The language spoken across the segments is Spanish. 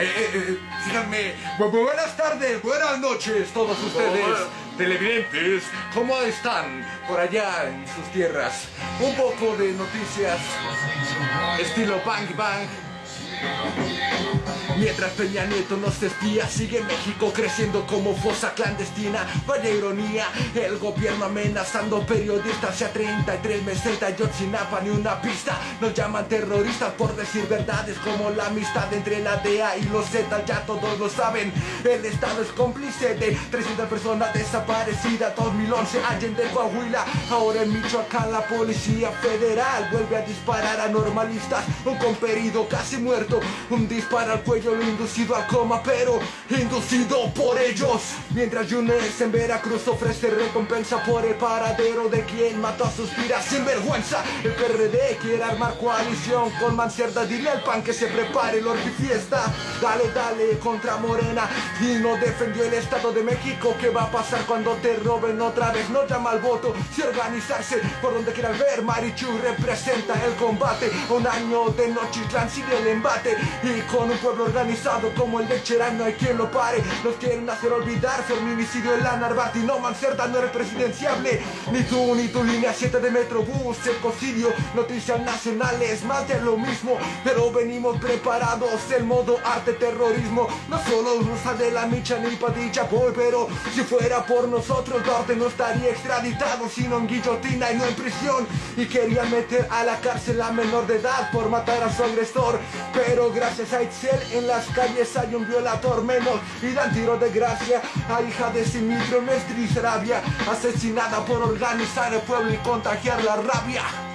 eh, eh, eh buenas tardes, buenas noches todos ustedes. Televidentes, ¿cómo están por allá en sus tierras? Un poco de noticias estilo Bang Bang Mientras Peña Nieto nos espía, sigue México creciendo como fosa clandestina. Vaya ironía, el gobierno amenazando periodistas. Ya 33 meses de Ayotzinapa ni una pista. Nos llaman terroristas por decir verdades como la amistad entre la DEA y los Z. Ya todos lo saben, el Estado es cómplice de 300 personas desaparecidas. 2011, Allende, Coahuila. Ahora en Michoacán la policía federal vuelve a disparar a normalistas. Un comperido casi muerto, un disparo al cuello lo inducido al coma, pero inducido por ellos. Mientras Yunes en Veracruz ofrece recompensa por el paradero de quien mató a sus tiras sin vergüenza. El PRD quiere armar coalición con Mancierda, dile al pan que se prepare el fiesta. Dale, dale contra Morena y no defendió el Estado de México. ¿Qué va a pasar cuando te roben otra vez? No llama al voto, si organizarse por donde quieran ver. Marichu representa el combate. Un año de Nochitlán sigue el embate y con un pueblo organizado como el de Cherán no hay quien lo pare. Nos quieren hacer olvidar feminicidio en la Narvati. No Mancerda no eres presidenciable. Ni tú ni tu línea 7 de Metrobús Ecocidio, noticias nacionales Más de lo mismo. Pero venimos preparados El modo arte terrorismo. No solo usa de la micha ni padilla boy Pero si fuera por nosotros Duarte no estaría extraditado Sino en guillotina y no en prisión. Y querían meter a la cárcel a menor de edad Por matar a su agresor Pero gracias a Itzel en las calles hay un violador menos y dan tiro de gracia a hija de Simitro Mestris Rabia asesinada por organizar el pueblo y contagiar la rabia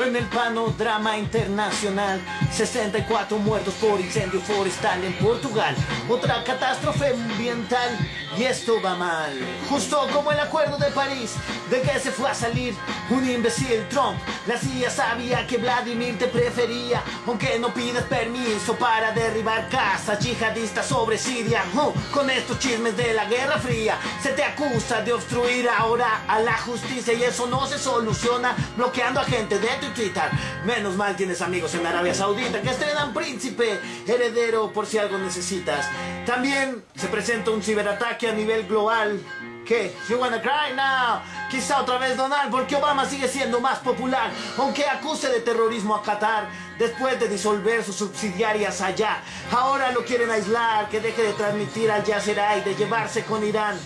en el panorama internacional. 64 muertos por incendio forestal en Portugal. Otra catástrofe ambiental. Y esto va mal. Justo como el acuerdo de París De que se fue a salir un imbécil Trump. La CIA sabía que Vladimir te prefería Aunque no pidas permiso para derribar casas yihadistas sobre Siria. Oh, Con estos chismes de la Guerra Fría Se te acusa de obstruir ahora a la justicia Y eso no se soluciona bloqueando a gente de Menos mal tienes amigos en Arabia Saudita que estrenan príncipe heredero por si algo necesitas. También se presenta un ciberataque a nivel global. ¿Qué? You wanna cry now? Quizá otra vez Donald, porque Obama sigue siendo más popular, aunque acuse de terrorismo a Qatar después de disolver sus subsidiarias allá. Ahora lo quieren aislar, que deje de transmitir al Yasserai, de llevarse con Irán.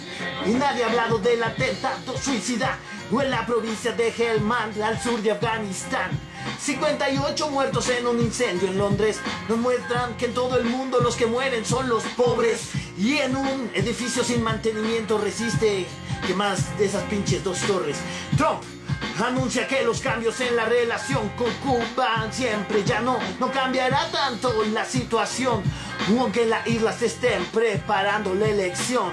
Y nadie ha hablado del atentado suicida o en la provincia de Helmand, al sur de Afganistán. 58 muertos en un incendio en Londres nos muestran que en todo el mundo los que mueren son los pobres y en un edificio sin mantenimiento resiste que más de esas pinches dos torres. Trump anuncia que los cambios en la relación con Cuba siempre ya no, no cambiará tanto la situación, aunque las islas estén preparando la elección.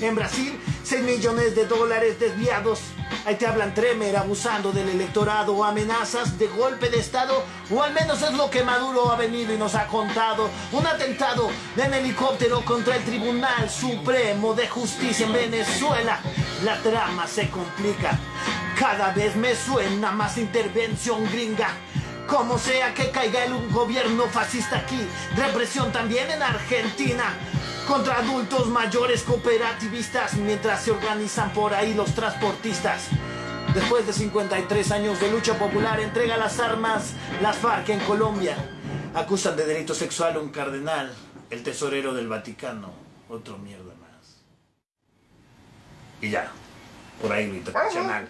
En Brasil, 6 millones de dólares desviados Ahí te hablan Tremer abusando del electorado amenazas de golpe de estado o al menos es lo que Maduro ha venido y nos ha contado. Un atentado en helicóptero contra el Tribunal Supremo de Justicia en Venezuela. La trama se complica. Cada vez me suena más intervención gringa. Como sea que caiga el gobierno fascista aquí, represión también en Argentina contra adultos mayores cooperativistas mientras se organizan por ahí los transportistas. Después de 53 años de lucha popular, entrega las armas las FARC en Colombia. Acusan de delito sexual a un cardenal, el tesorero del Vaticano. Otro mierda más. Y ya, por ahí lo internacional.